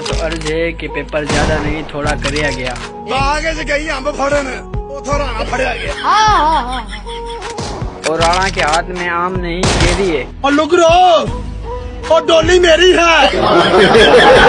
میرا تو عرض ہے کہ پیپر زیادہ نہیں تھوڑا کریا گیا۔ آگے سے گئی امب پھڑن تھوڑا نہ پھڑیا گیا۔ ہاں، ہاں، ہاں، اور رانا کے ہاتھ میں آم نہیں کیری ہے۔ اور لگ رو اور ڈولی میری ہے۔